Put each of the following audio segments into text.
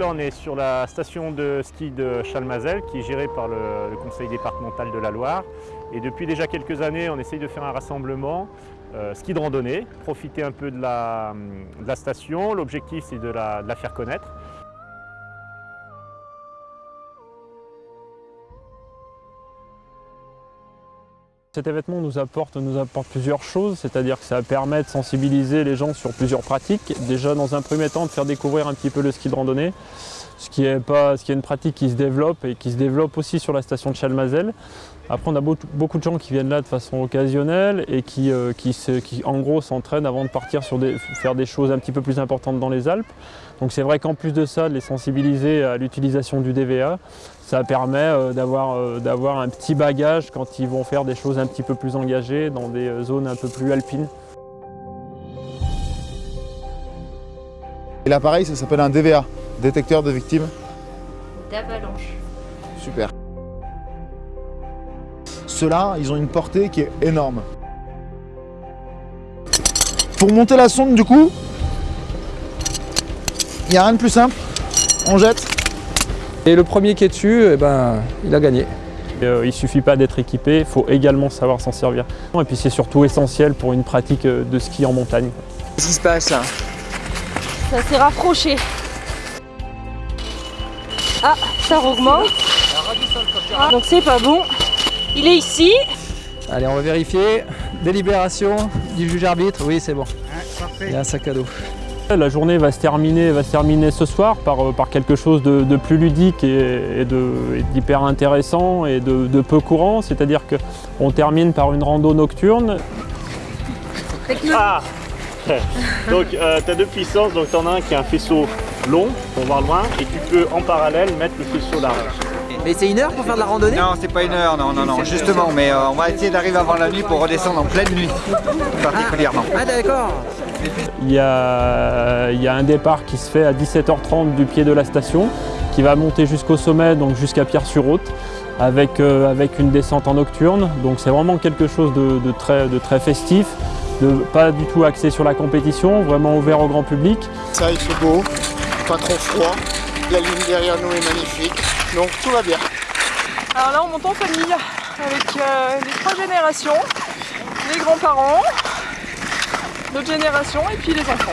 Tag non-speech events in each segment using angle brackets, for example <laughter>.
on est sur la station de ski de Chalmazel qui est gérée par le, conseil départemental de la Loire. Et depuis déjà quelques années, on essaye de faire un rassemblement euh, ski de randonnée, profiter un peu de la, station. L'objectif, c'est de la faire connaître. Cet événement nous apporte, plusieurs choses, c'est-à-dire que ça permet de sensibiliser les gens sur plusieurs pratiques. Déjà, dans un premier temps, de faire découvrir un petit peu le ski de randonnée, ce qui est, pas, ce qui est une pratique qui se développe et qui se développe aussi sur la station de Chalmazel. Après, on a beaucoup de gens qui viennent là de façon occasionnelle et qui, euh, qui, en gros, s'entraînent avant de partir sur faire des choses un petit peu plus importantes dans les Alpes. Donc c'est vrai qu'en plus de ça, de les sensibiliser à l'utilisation du DVA, ça permet euh, d'avoir euh, d'avoir un petit bagage quand ils vont faire des choses un petit peu plus engagées dans des zones un peu plus alpines. Et l'appareil, ça s'appelle un DVA, détecteur de victimes D'avalanche. Super. Ceux-là, ils ont une portée qui est énorme. Pour monter la sonde, du coup, il n'y a rien de plus simple. On jette. Et le premier qui est dessus, eh ben, il a gagné. Euh, il ne suffit pas d'être équipé, il faut également savoir s'en servir. Et puis c'est surtout essentiel pour une pratique euh, de ski en montagne. Qu'est-ce qui se passe là? Ça s'est rapproché. Ah, ça augmente. Ah, donc c'est pas bon. Il est ici. Allez, on va vérifier. Délibération du juge arbitre. Oui, c'est bon. Il y a un sac à dos. La journée va se terminer, va se terminer ce soir par, euh, par quelque chose de, de plus ludique et, et d'hyper intéressant et de, de peu courant. C'est-à-dire qu'on termine par une rando nocturne. Ah <laughs> Donc euh, tu as deux puissances, donc tu en as un qui a un faisceau long pour voir loin et tu peux en parallèle mettre le faisceau large. Mais c'est une heure pour faire de la randonnée? Non, c'est pas une heure, non, non, non, justement, mais euh, on va essayer d'arriver avant la nuit pour redescendre en pleine nuit, particulièrement. Ah d'accord Il y, a, il y a un départ qui se fait à 17h30 du pied de la station, qui va monter jusqu'au sommet, donc jusqu'à Pierre-sur-Haute, avec, euh, avec une descente en nocturne. Donc c'est vraiment quelque chose de, de, très, de très festif, de, pas du tout axé sur la compétition, vraiment ouvert au grand public. Ça, il fait beau, pas trop froid, la ligne derrière nous est magnifique, donc tout va bien. Alors là, on monte en famille avec euh, les trois générations, les grands-parents, notre génération et puis les enfants.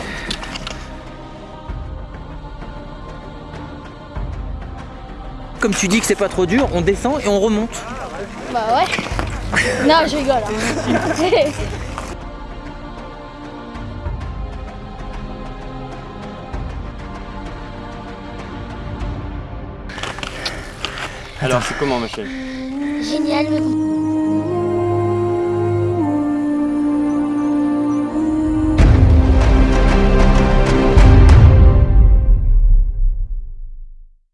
Comme tu dis que c'est pas trop dur, on descend et on remonte. Bah ouais. Non, je rigole. hein. <laughs> Alors, c'est comment, Michel? Génial.